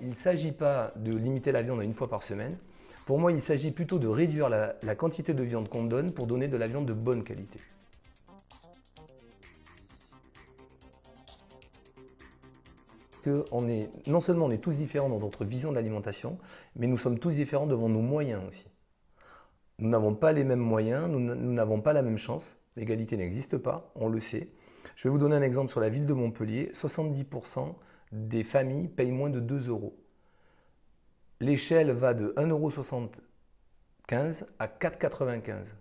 Il ne s'agit pas de limiter la viande à une fois par semaine. Pour moi, il s'agit plutôt de réduire la, la quantité de viande qu'on donne pour donner de la viande de bonne qualité. Que on est, non seulement on est tous différents dans notre vision de l'alimentation, mais nous sommes tous différents devant nos moyens aussi. Nous n'avons pas les mêmes moyens, nous n'avons pas la même chance. L'égalité n'existe pas, on le sait. Je vais vous donner un exemple sur la ville de Montpellier. 70% des familles payent moins de 2 euros. L'échelle va de 1,75€ à 4,95€.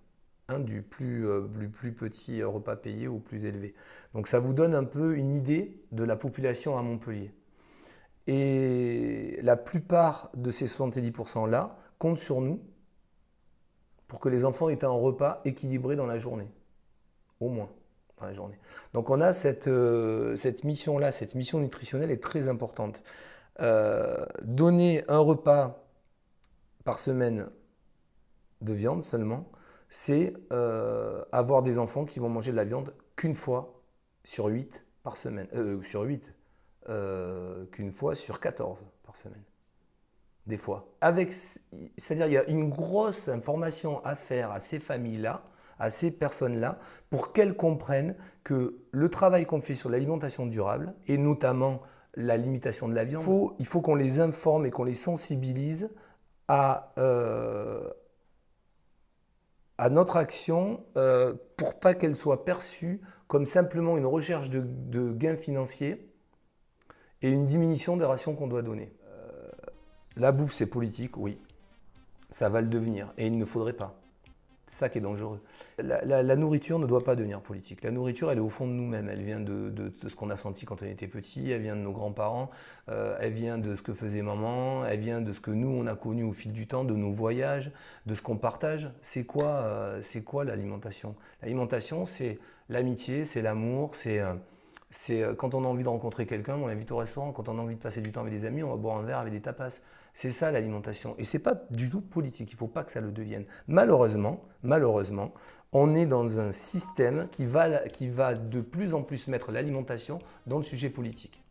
Un du plus, euh, plus, petit repas payé au plus élevé. Donc ça vous donne un peu une idée de la population à Montpellier. Et la plupart de ces 70%-là comptent sur nous pour que les enfants aient un repas équilibré dans la journée. Au moins la journée. Donc on a cette, euh, cette mission-là, cette mission nutritionnelle est très importante. Euh, donner un repas par semaine de viande seulement, c'est euh, avoir des enfants qui vont manger de la viande qu'une fois sur 8 par semaine. sur 8, qu'une fois sur 14 par semaine des fois. C'est-à-dire il y a une grosse information à faire à ces familles-là, à ces personnes-là, pour qu'elles comprennent que le travail qu'on fait sur l'alimentation durable, et notamment la limitation de la viande, il faut, qu'on les informe et qu'on les sensibilise à, euh, à notre action euh, pour pas qu'elle soit perçue comme simplement une recherche de, de gains financiers et une diminution des rations qu'on doit donner. La bouffe, c'est politique, oui. Ça va le devenir. Et il ne faudrait pas. C'est ça qui est dangereux. La, nourriture ne doit pas devenir politique. La nourriture, elle est au fond de nous-mêmes. Elle vient de, ce qu'on a senti quand on était petit, elle vient de nos grands-parents, euh, elle vient de ce que faisait maman, elle vient de ce que nous, on a connu au fil du temps, de nos voyages, de ce qu'on partage. C'est quoi, euh, quoi l'alimentation? L'alimentation, c'est l'amitié, c'est l'amour, c'est... Euh, c'est euh, quand on a envie de rencontrer quelqu'un, on l'invite au restaurant. Quand on a envie de passer du temps avec des amis, on va boire un verre avec des tapas. C'est ça l'alimentation. Et ce n'est pas du tout politique. Il ne faut pas que ça le devienne. Malheureusement, malheureusement, on est dans un système qui va, qui va de plus en plus mettre l'alimentation dans le sujet politique.